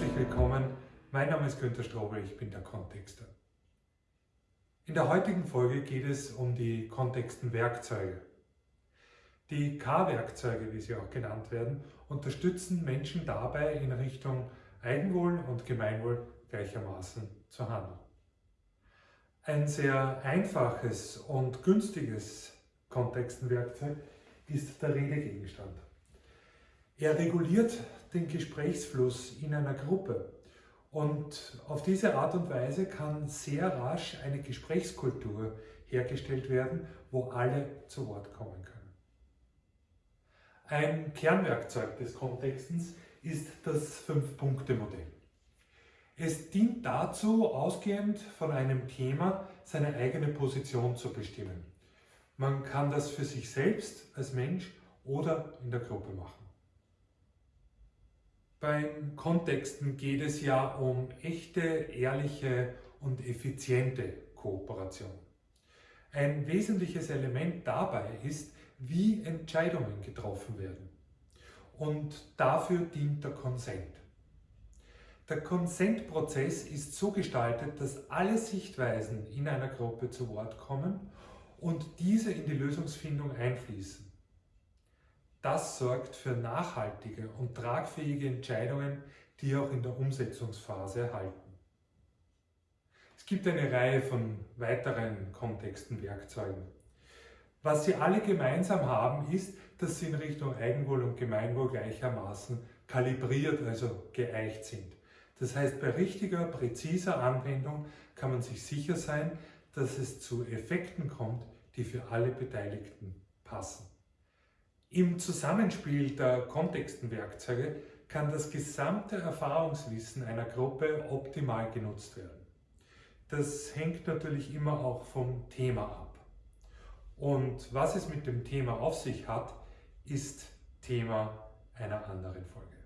willkommen. Mein Name ist Günter Strobel, ich bin der Kontexter. In der heutigen Folge geht es um die Kontextenwerkzeuge. Die K-Werkzeuge, wie sie auch genannt werden, unterstützen Menschen dabei, in Richtung Eigenwohl und Gemeinwohl gleichermaßen zu handeln. Ein sehr einfaches und günstiges Kontextenwerkzeug ist der Redegegenstand. Er reguliert den Gesprächsfluss in einer Gruppe und auf diese Art und Weise kann sehr rasch eine Gesprächskultur hergestellt werden, wo alle zu Wort kommen können. Ein Kernwerkzeug des Kontextens ist das Fünf-Punkte-Modell. Es dient dazu, ausgehend von einem Thema seine eigene Position zu bestimmen. Man kann das für sich selbst als Mensch oder in der Gruppe machen. Beim Kontexten geht es ja um echte, ehrliche und effiziente Kooperation. Ein wesentliches Element dabei ist, wie Entscheidungen getroffen werden. Und dafür dient der Konsent. Der Konsentprozess ist so gestaltet, dass alle Sichtweisen in einer Gruppe zu Wort kommen und diese in die Lösungsfindung einfließen. Das sorgt für nachhaltige und tragfähige Entscheidungen, die auch in der Umsetzungsphase erhalten. Es gibt eine Reihe von weiteren Kontexten, Werkzeugen. Was sie alle gemeinsam haben, ist, dass sie in Richtung Eigenwohl und Gemeinwohl gleichermaßen kalibriert, also geeicht sind. Das heißt, bei richtiger, präziser Anwendung kann man sich sicher sein, dass es zu Effekten kommt, die für alle Beteiligten passen. Im Zusammenspiel der Kontextenwerkzeuge kann das gesamte Erfahrungswissen einer Gruppe optimal genutzt werden. Das hängt natürlich immer auch vom Thema ab. Und was es mit dem Thema auf sich hat, ist Thema einer anderen Folge.